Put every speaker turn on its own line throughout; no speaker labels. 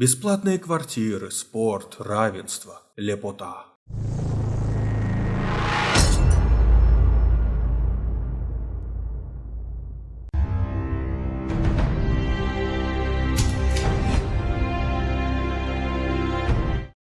Бесплатные квартиры, спорт, равенство, лепота.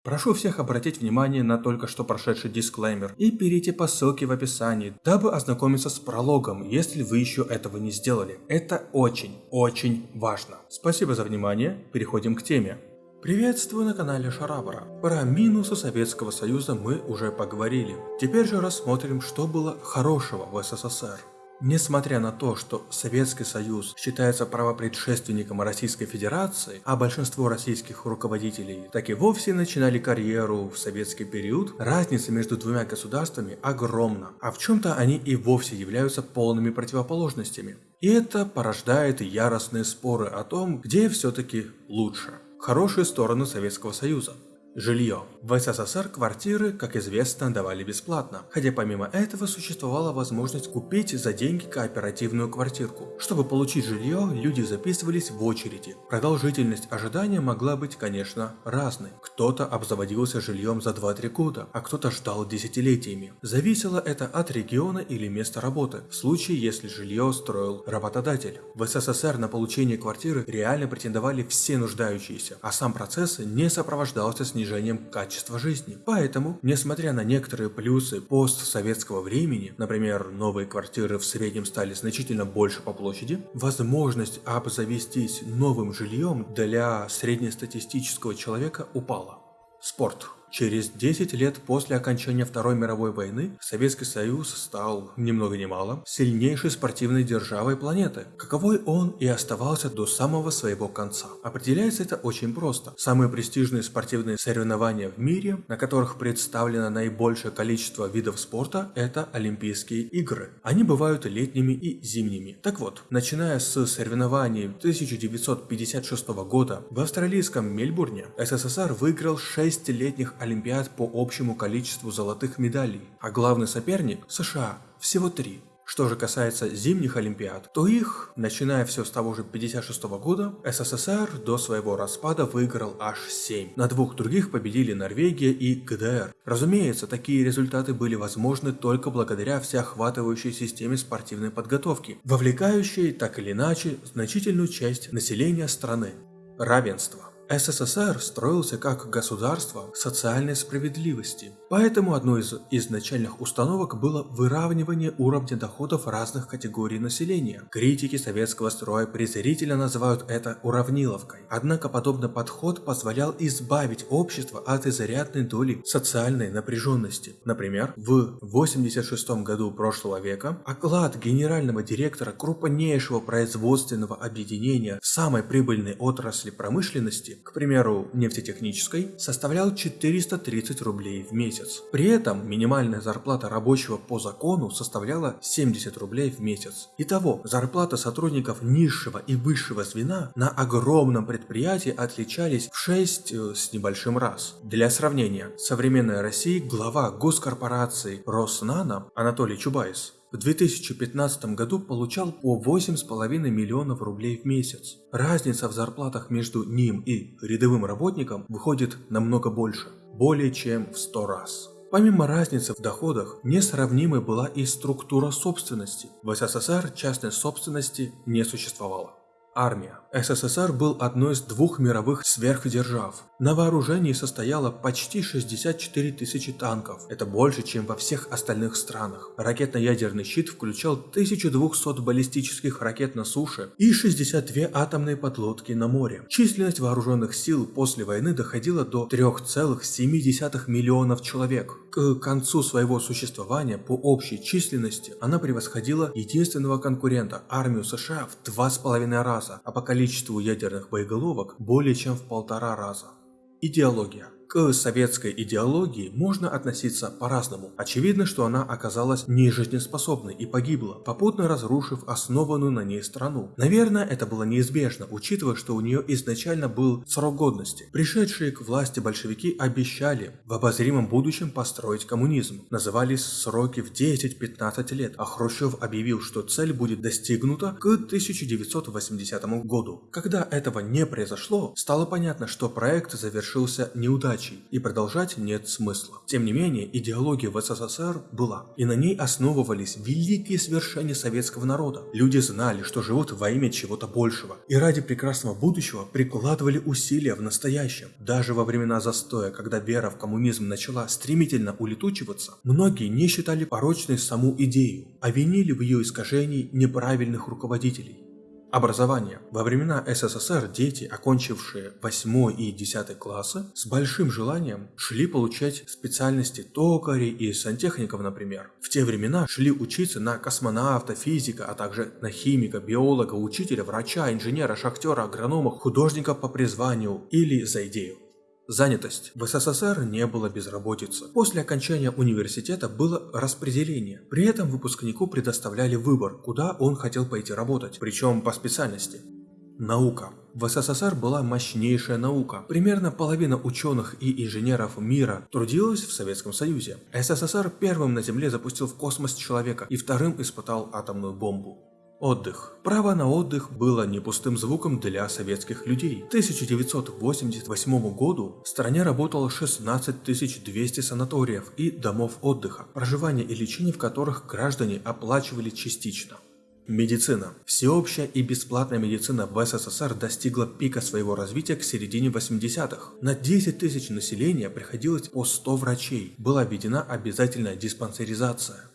Прошу всех обратить внимание на только что прошедший дисклеймер и перейти по ссылке в описании, дабы ознакомиться с прологом, если вы еще этого не сделали. Это очень, очень важно. Спасибо за внимание, переходим к теме. Приветствую на канале Шарабара. Про минусы Советского Союза мы уже поговорили. Теперь же рассмотрим, что было хорошего в СССР. Несмотря на то, что Советский Союз считается правопредшественником Российской Федерации, а большинство российских руководителей так и вовсе начинали карьеру в советский период, разница между двумя государствами огромна, а в чем-то они и вовсе являются полными противоположностями. И это порождает яростные споры о том, где все-таки лучше. Хорошие стороны Советского Союза. Жилье. В СССР квартиры, как известно, давали бесплатно, хотя помимо этого существовала возможность купить за деньги кооперативную квартирку. Чтобы получить жилье, люди записывались в очереди. Продолжительность ожидания могла быть, конечно, разной. Кто-то обзаводился жильем за 2-3 года, а кто-то ждал десятилетиями. Зависело это от региона или места работы, в случае если жилье строил работодатель. В СССР на получение квартиры реально претендовали все нуждающиеся, а сам процесс не сопровождался снижением снижением качества жизни. Поэтому, несмотря на некоторые плюсы постсоветского времени, например, новые квартиры в среднем стали значительно больше по площади, возможность обзавестись новым жильем для среднестатистического человека упала. Спорт. Через 10 лет после окончания Второй мировой войны Советский Союз стал, ни много ни мало, сильнейшей спортивной державой планеты, каковой он и оставался до самого своего конца. Определяется это очень просто. Самые престижные спортивные соревнования в мире, на которых представлено наибольшее количество видов спорта, это Олимпийские игры. Они бывают летними и зимними. Так вот, начиная с соревнований 1956 года в австралийском Мельбурне, СССР выиграл 6 летних олимпиад по общему количеству золотых медалей, а главный соперник – США – всего три. Что же касается зимних Олимпиад, то их, начиная все с того же 56 года, СССР до своего распада выиграл аж 7. На двух других победили Норвегия и ГДР. Разумеется, такие результаты были возможны только благодаря всеохватывающей системе спортивной подготовки, вовлекающей так или иначе значительную часть населения страны. Равенство. СССР строился как государство социальной справедливости, поэтому одной из изначальных установок было выравнивание уровня доходов разных категорий населения. Критики советского строя презрительно называют это уравниловкой, однако подобный подход позволял избавить общество от изрядной доли социальной напряженности. Например, в 86 году прошлого века оклад генерального директора крупнейшего производственного объединения самой прибыльной отрасли промышленности к примеру, нефтетехнической, составлял 430 рублей в месяц. При этом минимальная зарплата рабочего по закону составляла 70 рублей в месяц. Итого, зарплата сотрудников низшего и высшего звена на огромном предприятии отличались в 6 э, с небольшим раз. Для сравнения, современной России глава госкорпорации Роснано Анатолий Чубайс в 2015 году получал по 8,5 миллионов рублей в месяц. Разница в зарплатах между ним и рядовым работником выходит намного больше, более чем в 100 раз. Помимо разницы в доходах, несравнимой была и структура собственности. В СССР частной собственности не существовало. Армия. СССР был одной из двух мировых сверхдержав. На вооружении состояло почти 64 тысячи танков. Это больше, чем во всех остальных странах. Ракетно-ядерный щит включал 1200 баллистических ракет на суше и 62 атомные подлодки на море. Численность вооруженных сил после войны доходила до 3,7 миллионов человек. К концу своего существования по общей численности она превосходила единственного конкурента – армию США в два с половиной раза раза, а по количеству ядерных боеголовок более чем в полтора раза. Идеология. К советской идеологии можно относиться по-разному. Очевидно, что она оказалась нежизнеспособной и погибла, попутно разрушив основанную на ней страну. Наверное, это было неизбежно, учитывая, что у нее изначально был срок годности. Пришедшие к власти большевики обещали в обозримом будущем построить коммунизм. Назывались сроки в 10-15 лет, а Хрущев объявил, что цель будет достигнута к 1980 году. Когда этого не произошло, стало понятно, что проект завершился неудачей и продолжать нет смысла. Тем не менее, идеология в СССР была, и на ней основывались великие свершения советского народа. Люди знали, что живут во имя чего-то большего, и ради прекрасного будущего прикладывали усилия в настоящем. Даже во времена застоя, когда вера в коммунизм начала стремительно улетучиваться, многие не считали порочной саму идею, а винили в ее искажении неправильных руководителей. Образование. Во времена СССР дети, окончившие 8 и 10 классы, с большим желанием шли получать специальности токарей и сантехников, например. В те времена шли учиться на космонавта, физика, а также на химика, биолога, учителя, врача, инженера, шахтера, агронома, художника по призванию или за идею. Занятость. В СССР не было безработицы. После окончания университета было распределение. При этом выпускнику предоставляли выбор, куда он хотел пойти работать, причем по специальности. Наука. В СССР была мощнейшая наука. Примерно половина ученых и инженеров мира трудилась в Советском Союзе. СССР первым на Земле запустил в космос человека и вторым испытал атомную бомбу. Отдых. Право на отдых было не пустым звуком для советских людей. К 1988 году в стране работало 16 200 санаториев и домов отдыха, проживание и лечение в которых граждане оплачивали частично. Медицина. Всеобщая и бесплатная медицина в СССР достигла пика своего развития к середине 80-х. На 10 тысяч населения приходилось по 100 врачей. Была введена обязательная диспансеризация.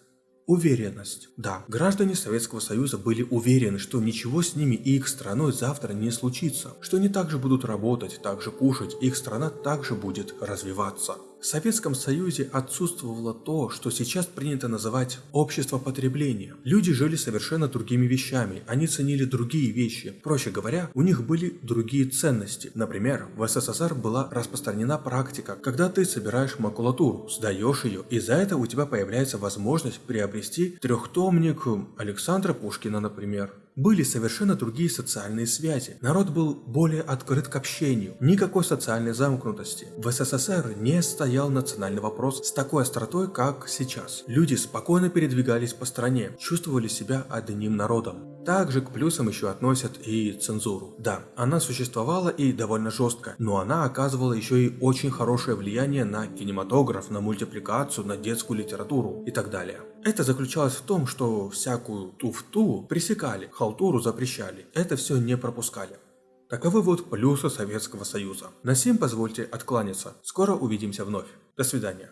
Уверенность. Да, граждане Советского Союза были уверены, что ничего с ними и их страной завтра не случится, что они также будут работать, также кушать, их страна также будет развиваться. В Советском Союзе отсутствовало то, что сейчас принято называть общество потребления. Люди жили совершенно другими вещами, они ценили другие вещи. Проще говоря, у них были другие ценности. Например, в СССР была распространена практика, когда ты собираешь макулатуру, сдаешь ее, и за это у тебя появляется возможность приобрести трехтомник Александра Пушкина, например были совершенно другие социальные связи. Народ был более открыт к общению, никакой социальной замкнутости. В СССР не стоял национальный вопрос с такой остротой, как сейчас. Люди спокойно передвигались по стране, чувствовали себя одним народом. Также к плюсам еще относят и цензуру. Да, она существовала и довольно жестко, но она оказывала еще и очень хорошее влияние на кинематограф, на мультипликацию, на детскую литературу и так далее. Это заключалось в том, что всякую туфту пресекали, халтуру запрещали, это все не пропускали. Таковы вот плюсы Советского Союза. На сим позвольте откланяться. Скоро увидимся вновь. До свидания.